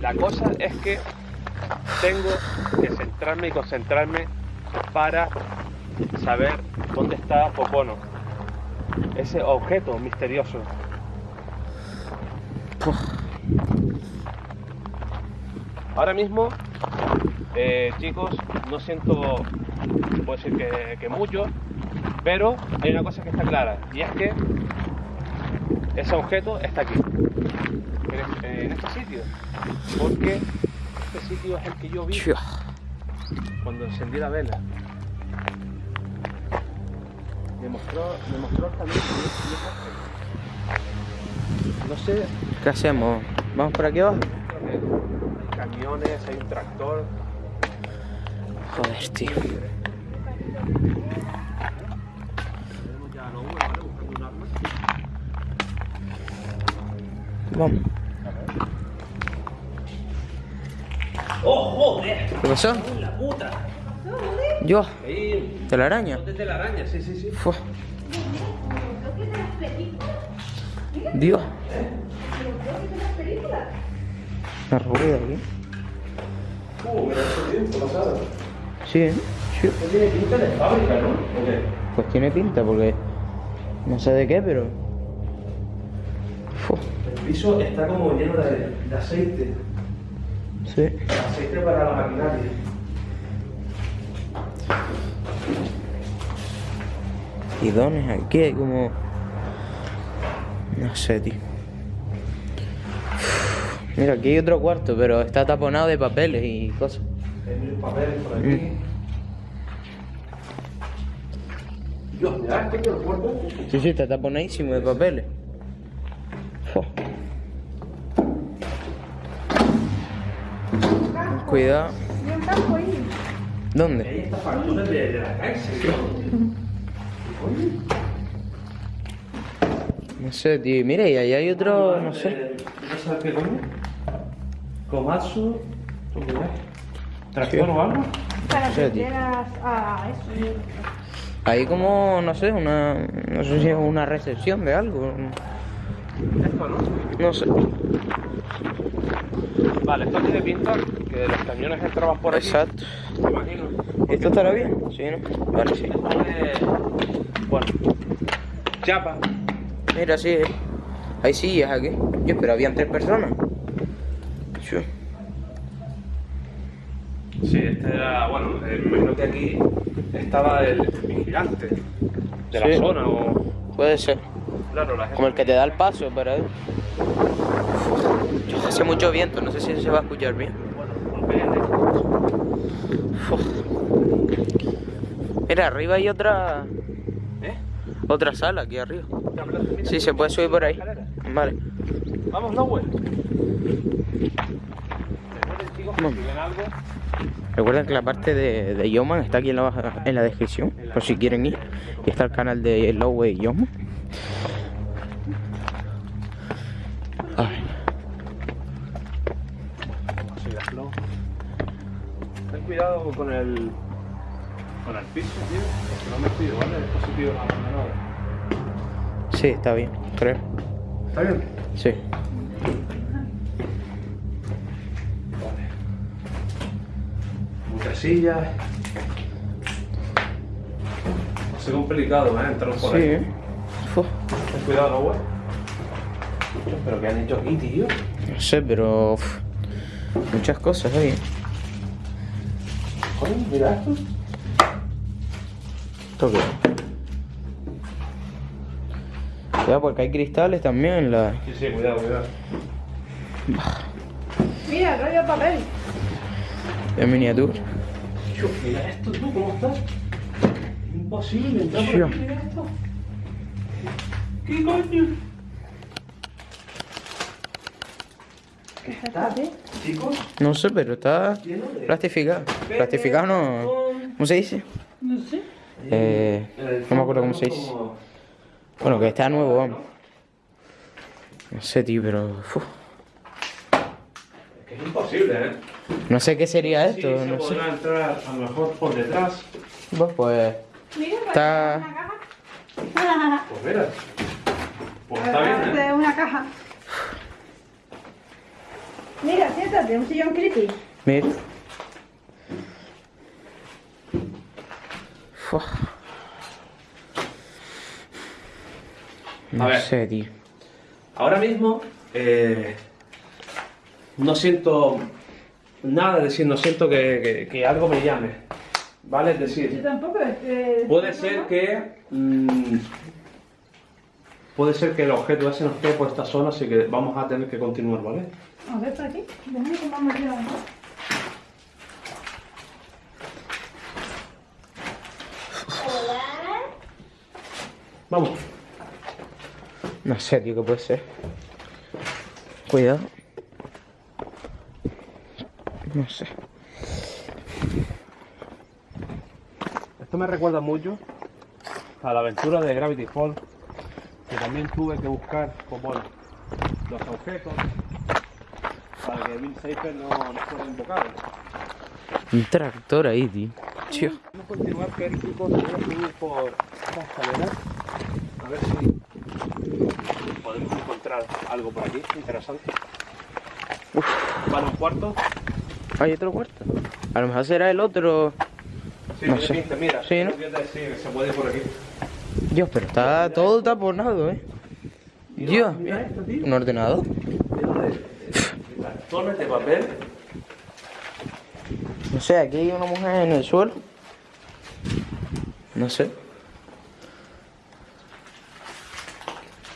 La cosa es que tengo que centrarme y concentrarme para saber dónde está Pocono. Ese objeto misterioso. Ahora mismo, eh, chicos, no siento, puedo decir que, que mucho, pero hay una cosa que está clara, y es que ese objeto está aquí, en este, sitio, porque este sitio es el que yo vi cuando encendí la vela. Me mostró, me mostró también No sé, ¿Qué hacemos? ¿Vamos por aquí abajo? hay camiones, hay un tractor. Joder, tío. Vamos. ¡Oh, joder! ¿Qué pasó? ¡La puta! Yo, Ahí, de la araña. de la araña, sí, sí, sí. Fua. Dios. Una rueda aquí. Uh, mira, eso tiempo pasado. Sí, ¿eh? Sí. Tiene pinta de fábrica, ¿no? ¿O qué? Pues tiene pinta porque no sé de qué, pero. Fua. El piso está como lleno de, de aceite. Sí. Aceite para la maquinaria. Bidones aquí, hay como. No sé, tío. Mira, aquí hay otro cuarto, pero está taponado de papeles y cosas. Hay mil papeles por aquí. Dios, mira esto que el cuerpo. Sí, sí, está taponadísimo de papeles. Cuidado. Ahí ¿Dónde? está facturas de, de la cárcel. No sé, tío. Mira, y ahí hay otro, no sé. ¿No sabes qué coño? Komatsu. ¿Tractor o algo? Para que quieras a eso. Ahí como, no sé, una. No sé si es una recepción de algo. Esto, ¿no? No sé. Vale, esto tiene pinta que los camiones entraban por aquí. Exacto. Me imagino. ¿Esto estará bien? Sí, ¿no? Vale, sí. Es. Bueno. Chapa. Mira, sí. eh. Hay sillas aquí. Yo, pero habían tres personas. Sí. Sí, este era. Bueno, eh, me imagino que aquí estaba el vigilante de la Sí. zona o. Puede ser. Claro, la gente. Como el que te da el paso para él. Hace mucho viento, no sé si se va a escuchar bien. Uf. Mira, arriba hay otra ¿Eh? otra sala aquí arriba. Sí, se puede subir por ahí. Vale. Vamos, Lowell. Recuerden que la parte de, de Yoman está aquí en la, en la descripción, por si quieren ir. Y está el canal de Lowway Yoman. Cuidado con el. con el piso, tío. Porque no me pido, ¿vale? El dispositivo abandonado. sí, está bien, creo. ¿Está bien? Sí. Vale. Muchas sillas. Va a ser complicado, ¿eh? Entrar por Sí, ahí. ¿eh? Uf, Ten cuidado, ¿no, güey? ¿Pero qué han hecho aquí, tío? no sé, pero uf, muchas cosas ahí. Joder, mira esto. ¿Esto qué? Cuidado porque hay cristales también en la... Sí, sí, cuidado, cuidado. Mira, rollo papel. en miniatura. Tío, mira esto, tú, ¿cómo estás? Imposible entrar por aquí, mira esto. ¿Qué coño? ¿Qué está, No sé, pero está plastificado. Plastificado no... ¿Cómo se dice? No sé. Eh, no me acuerdo cómo se dice. Bueno, que está nuevo, vamos. No sé, tío, pero... uf, Es que es imposible, ¿eh? no sé qué sería Sí, esto, se no sé. entrar a lo mejor por detrás. Pues, pues... Mira, Está- parece una caja. Pues mira. Pues está bien, ¿eh? De una caja. Mira, siéntate, un sillón creepy. Mira. Fua. No ver. sé, tío. Ahora mismo eh, no siento nada, es decir, no siento que, que- que algo me llame. ¿Vale? Es Yo decir, tampoco. eh, puede ¿no? ser que. mm, puede ser que el objeto ese no esté por esta zona, así que vamos a tener que continuar, ¿vale? A ver, por aquí. Déjame que vamos ya. Vamos. No sé, tío, qué puede ser. Cuidado. No sé. Esto me recuerda mucho a la aventura de Gravity Falls, que también tuve que buscar pues, bueno, los objetos para que Bill Cipher no, no fuera invocado. Un tractor ahí, tío. Tío. Vamos a continuar, que chicos, voy a subir por esta escalera a ver si podemos encontrar algo por aquí interesante. Vale, un cuarto. Hay otro cuarto. A lo mejor será el otro. Sí, No sé. pinta, mira. Sí, ¿no? sí, se puede ir por aquí. Dios, pero está todo taponado, eh. Dios, Mira esto, tío. un ordenador. Cartones de papel. No sé, aquí hay una mujer en el suelo. No sé.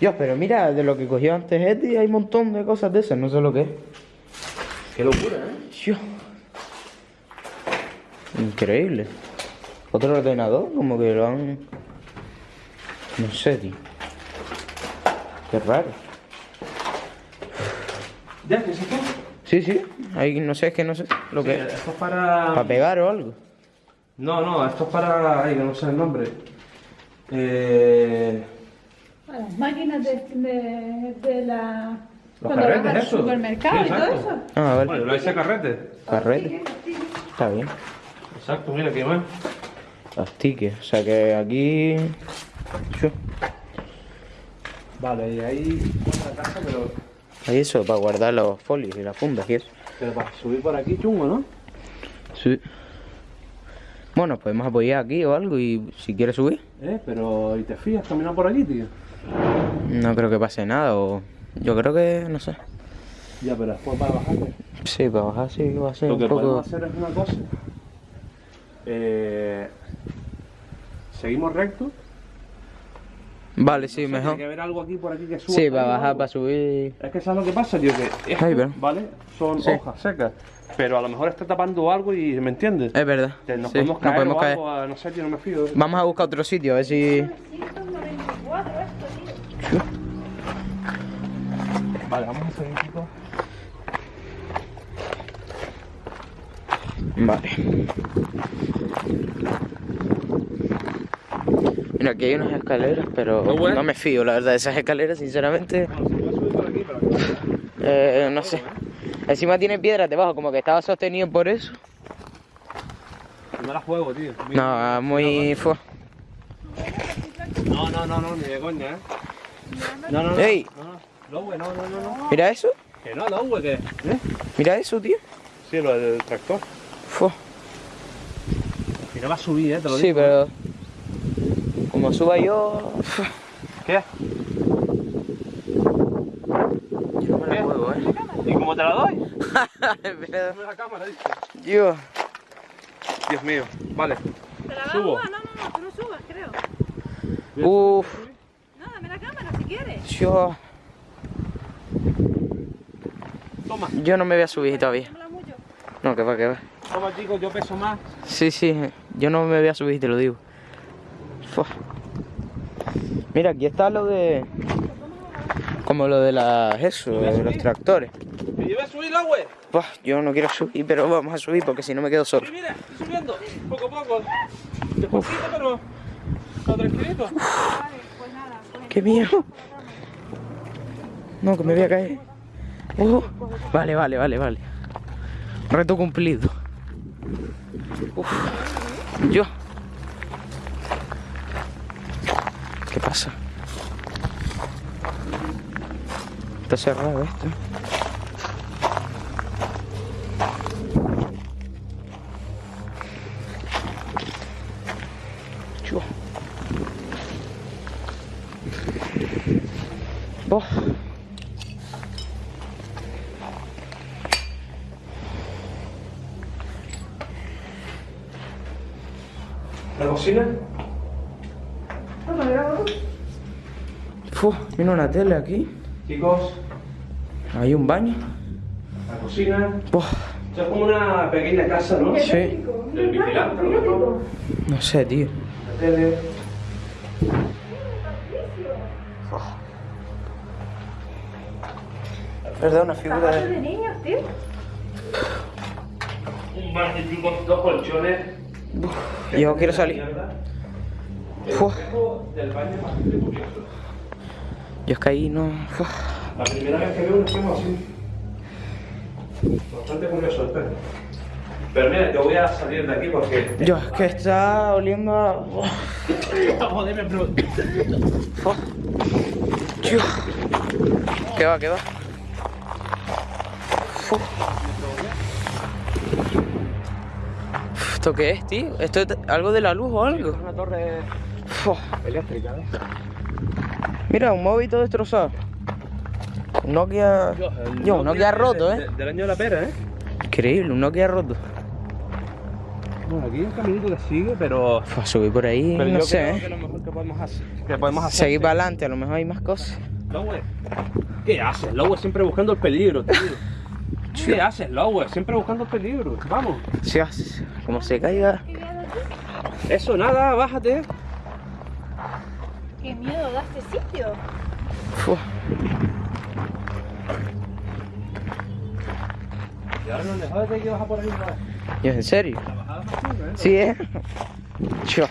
Dios, pero mira, de lo que cogió antes Eti hay un montón de cosas de esas, no sé lo que es. Qué locura, ¿eh? Dios. Increíble. Otro ordenador, como que lo han... No sé, tío. Qué raro. ¿Ya? ¿Qué es esto? Sí, sí. Ahí no sé, es que no sé lo Sí, que es. Esto es para... ¿Para pegar o algo? No, no, esto es para... Ay, que no sé el nombre. Eh... A las máquinas de, de, de la. Los cuando vas carretes, al eso. supermercado Sí, y todo eso. Ah, vale. Bueno, lo hice carrete. Carrete. Está bien. Exacto, mira, ¿qué más? Los tickets. O sea que aquí... Vale, y ahí... Otra casa, pero... Hay eso para guardar los folios y las fundas y eso. Pero para subir por aquí chungo, ¿no? Sí. Bueno, podemos apoyar aquí o algo y si quieres subir. Eh, pero... ¿Y te fías caminar por aquí, tío? No creo que pase nada o... Yo creo que... no sé. Ya, pero después para bajarte. Sí, para bajar sí va a ser Lo un que poco... podemos hacer es una cosa. Eh... Seguimos recto. Vale, sí, No sé, mejor. Tiene que haber algo aquí por aquí que suba. Sí, para bajar, algo. para subir... Es que sabes lo que pasa, tío, que esto, pero- ¿vale? Son Sí. hojas secas. Pero a lo mejor está tapando algo y ¿me entiendes? Es verdad. Que nos sí, podemos caer podemos o caer. algo, a- no sé, tío, no me fío. Vamos a buscar otro sitio, a ver si... 194 esto, tío. Vale, vamos a seguir, chicos. Vale. Mira, aquí hay unas escaleras, pero ¿No, me fío, la verdad, de esas escaleras, sinceramente, Bueno, se puede subir por aquí, pero... eh, no sé. Encima tiene piedras debajo, como que estaba sostenido por eso. No la juego, tío. No, muy... fu- No, no, no, no, ni de coña, ¿eh? No, no, no. Ey. No, no. No, no. Mira eso, Que no, no, güey, que... ¿Eh? mira eso, tío. Sí, lo del tractor. Fu. Que no va a subir, ¿eh? Te lo Sí, digo. pero... Como suba yo... ¿Qué? Yo me la juego, ¿eh? ¿Y cómo te la doy? Dame la cámara, dice. Dios. Dios mío. Vale. ¿Te la Subo. No, no, no, tú no subas, creo. Uf. No, dame la cámara si quieres. Yo... Toma. Yo no me voy a subir todavía. No, que va, que va. Toma, chicos, yo peso más. Sí, sí, yo no me voy a subir, te lo digo. Fua. Mira, aquí está lo de... Como lo de las... Eso, de los tractores. ¿Me llevas a subirla, güey? Buah, yo no quiero subir, pero vamos a subir porque si no me quedo solo. Sí, mira, estoy subiendo. Poco a poco. Despacito, pero... Pero tranquilito. Vale, pues nada, pues ¡Qué miedo! No, que me voy a caer. Oh, vale, vale, vale, vale. Reto cumplido. Uf. Yo. pasa? Está cerrado esto. Chua. Oh. ¿La cocina? Fu, mira una tele aquí. Chicos, Hay un baño. la cocina. Esto es como una pequeña casa, ¿no? Sí. Del vigilante, mejor. No sé, tío. La tele. Verdad, una figura de... de niños, tío. Un baño con dos colchones. Yo quiero salir. Espejo del baño es bastante curioso. Yo es que ahí no... La primera vez que veo un espejo así. Bastante curioso el espejo. Pero mira, yo voy a salir de aquí porque. Yo es que está oliendo a... Joder, me pregunto. Fu. Tío. ¿Qué va, qué va? ¿Esto qué es, tío? ¿Esto es algo de la luz o algo? Una torre eléctrica, ¿eh? Mira, un móvil todo destrozado. Un Nokia... Yo, un Nokia roto, ¿eh? Del año de la pera, ¿eh? Increíble, un Nokia roto. Bueno, aquí hay un caminito que sigue, pero. Fu, a subir por ahí, Pero no yo sé, creo ¿eh? que lo mejor que podemos hacer. Que podemos hacer Seguir para adelante, a lo mejor hay más cosas. Lowe, ¿qué haces, Lowe? Siempre buscando el peligro, tío. ¿Qué haces, Lowe? Siempre buscando el peligro. Vamos. Si haces, como se caiga. Eso, nada, bájate. Qué miedo da este sitio. Fu. Y ahora no dejas de que baja por ahí, ¿en serio? La bajada más chunga, ¿eh? Sí, ¿eh? Yo.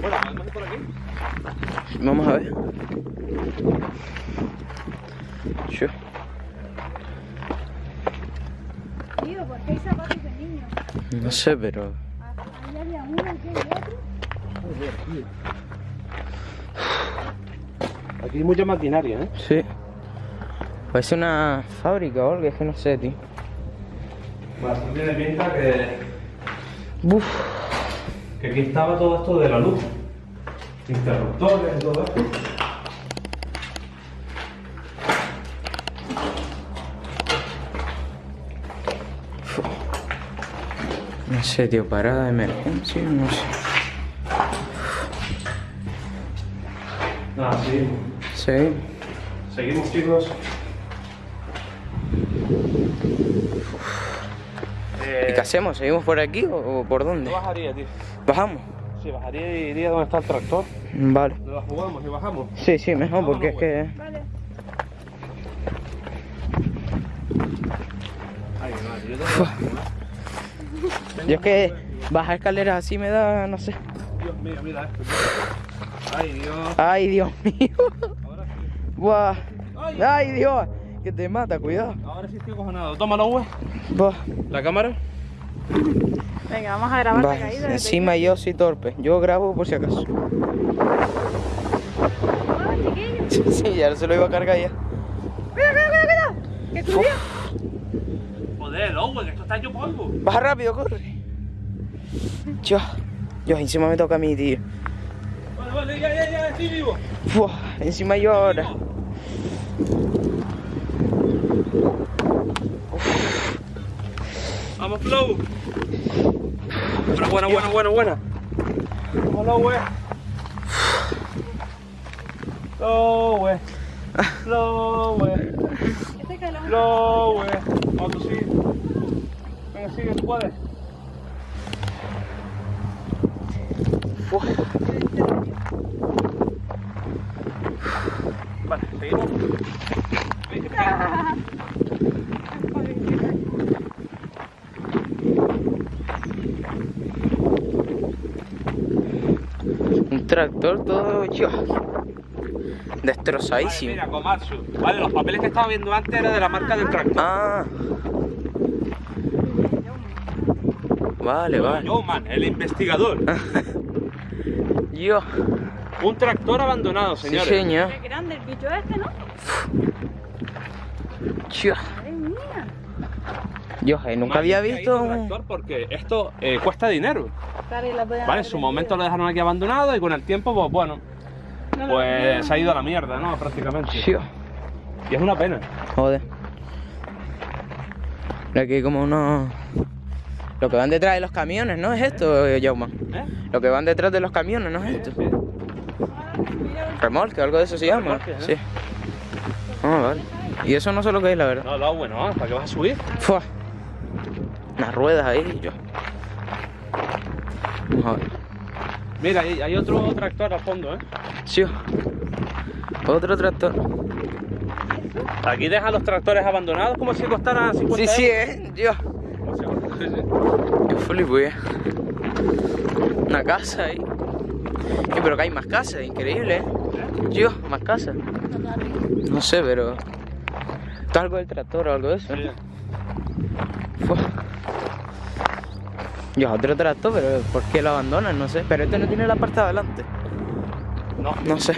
Bueno, vamos por aquí. Vamos a ver. Yo. Tío, ¿por qué hay zapatos de niños? No sé, pero. Aquí hay mucha maquinaria, ¿eh? Sí. Parece una fábrica o algo, es que no sé, tío. Bastante de pinta que, Buf. que aquí estaba todo esto de la luz. Interruptores y todo esto. Sé, tío, parada de emergencia, no sé. Nada, sí. Sí. Seguimos, chicos. ¿Y qué hacemos? ¿Seguimos por aquí o, o por dónde? Yo bajaría, tío. ¿Bajamos? Sí, bajaría y iría donde está el tractor. Vale. Nos la jugamos y bajamos. Sí, sí, mejor, porque es que. Vale. Ay, madre, yo tengo... Yo es que bajar escaleras así me da, no sé. Dios mío, mira esto. Ay, Dios. Ay, Dios mío. Ahora sí. Buah. Ay. Ay, Dios. Que te mata, cuidado. Ahora sí estoy acojonado. Tómalo, güey. Buah. La cámara. Venga, vamos a grabar Va, la caída. encima yo soy torpe. Yo grabo por si acaso. Chiquillo. Sí, sí, ya se lo iba a cargar ya. Cuidado, cuidado, cuidado, cuidado. Que subió. Joder, güey, que esto está hecho polvo. Baja rápido, corre. Yo, yo, encima me toca a mí, tío. Vale, vale, ya, ya, ya, estoy vivo. Encima yo ahora. Vamos, Flow. Buena, buena, buena, buena, buena. Vamos, güey. Flow, güey. Flow, güey. Este que lo Flow, güey. Vamos, tú sigue. Tú puedes. Vale, seguimos. Un tractor todo yo. Vale, Destrozadísimo. mira, Komatsu. Vale, los papeles que estaba viendo antes eran de la marca del tractor. Ah. Vale, vale. Yowman, el investigador. Yo. Un tractor abandonado, Sí, señores. señor. Qué grande el bicho este, ¿no? Yo. Madre mía. Yo, eh, nunca había visto un... tractor porque esto eh, cuesta dinero. Claro, Vale, en su momento lo dejaron aquí abandonado y con el tiempo, pues bueno, pues se ha ido a la mierda, ¿no? Prácticamente. Y es una pena. joder. Aquí hay como unos... Lo que van detrás de los camiones, ¿no es esto, Jauma? ¿Eh? Lo que van detrás de los camiones, ¿no es esto? Sí. Remolque, algo de eso se llama. ¿eh? Sí. Ah, vale. Y eso no sé lo que es, la verdad. No, no, bueno, ¿para qué vas a subir? Fua. Unas ruedas ahí y yo. Vamos a ver. Mira, hay, otro tractor al fondo, ¿eh? Sí. Otro tractor. Aquí dejan los tractores abandonados como si costaran 50 Sí, sí, euros. eh. Yo. Como si costaran- sí, sí. Yo. Una casa ahí. Sí, pero que hay más casas, increíble, eh. Yo, más casas. No sé, pero. Esto es algo del tractor o algo de eso. Sí. Yo, otro tractor, pero ¿por qué lo abandonan? No sé. Pero este no tiene la parte de adelante. No, No sé.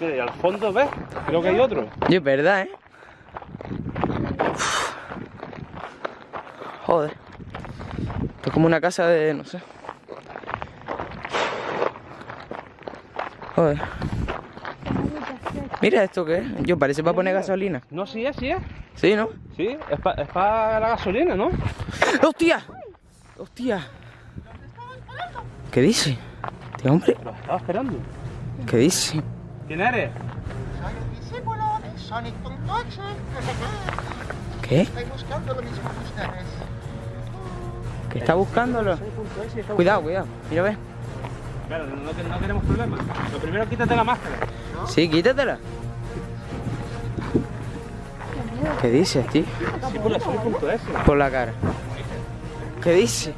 mira, y al fondo, ¿ves? Creo que hay otro. Yo, es verdad, ¿eh? Joder. Esto es como una casa de... no sé. Joder. Mira esto que es. Yo, parece para poner gasolina. No, sí es, sí es. ¿Sí, no? Sí, es para la gasolina, ¿no? ¡Hostia! ¡Hostia! ¿Qué dice? Este hombre, Lo estaba esperando. ¿qué dice? ¿Quién eres? Soy el discípulo de Sonic.exe. ¿Qué? Estoy buscando lo mismo que ustedes. ¿Que está buscándolo? Cuidado, cuidado. Mira, ve. Claro, no, no- no queremos problemas. Lo primero, quítate la máscara. Sí, quítatela. ¿Qué dices, tío? Sí, por la. Por la cara. ¿Qué dice?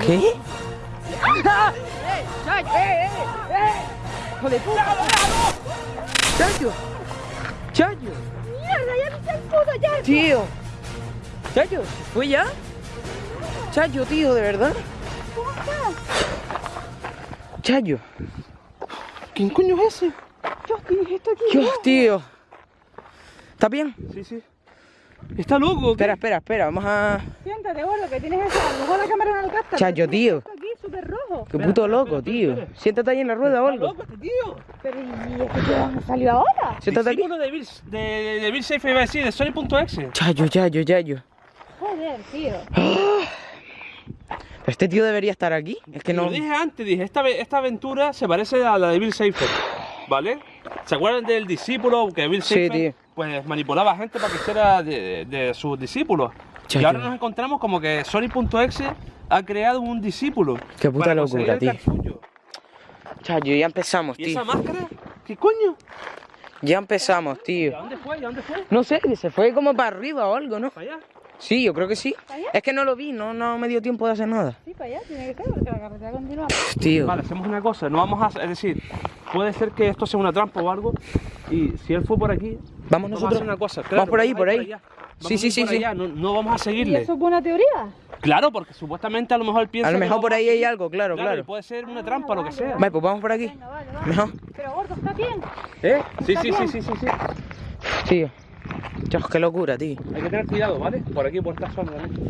¿Qué? ¡Chayo! ¡Chayo! Ya! ¡Tío! ¿Chayo? ¿Fue ya? Chayo, tío, ¿de verdad? Chayo. ¿Quién coño es ese? Tienes esto aquí. Dios, tío. ¿Estás bien? Sí, sí. Está loco. Espera, espera, espera, vamos a... Siéntate, gordo, que tienes eso. A lo mejor la cámara no lo capta. Chayo, tío. Súper rojo. Qué puto loco, tío. Siéntate ahí en la rueda o algo. loco este tío. Pero ¿y este tío dónde salió ahora? Siéntate aquí. Discípulo de Bill, de, de Bill Safe iba a decir, de Sony.exe. Chayo, chayo, chayo. Joder, tío. Pero este tío debería estar aquí. Es que Lo no... dije antes, dije, esta, esta aventura se parece a la de Bill Safer, ¿vale? ¿Se acuerdan del discípulo que Bill Sí, Safer tío. pues manipulaba a gente para que hiciera de, de sus discípulos? Chayo. Y ahora nos encontramos como que Sony.exe ha creado un discípulo. Qué puta locura, tío. Chayo, ya empezamos, ¿Y tío. esa máscara? ¿Qué coño? Ya empezamos, ¿Y a tío. dónde fue? ¿Y a dónde fue? No sé, se fue como para arriba o algo, ¿no? ¿Para allá? Sí, yo creo que sí. ¿Para allá? Es que no lo vi, no, no me dio tiempo de hacer nada. Sí, para allá tiene que ser, porque la carretera continúa. Tío. Vale, hacemos una cosa, no vamos a... Es decir, puede ser que esto sea una trampa o algo, y si él fue por aquí... Vamos a nosotros. hacer una cosa. Vamos por ahí, a por ahí. allá. Vamos Sí, a sí, sí, por sí. allá, No, no vamos a ¿Y seguirle. eso es buena teoría? Claro, porque supuestamente a lo mejor piensa A lo que mejor por ahí hay algo, claro, claro. puede ser una trampa o lo que sea. Vale, pues vamos por aquí. Venga, vale, vale. Mejor. Pero gordo, ¿está bien? ¿Eh? Sí, ¿Está sí, sí, bien? sí, sí, sí. Tío. Dios, qué locura, tío. Hay que tener cuidado, ¿vale? Por aquí, por esta zona también.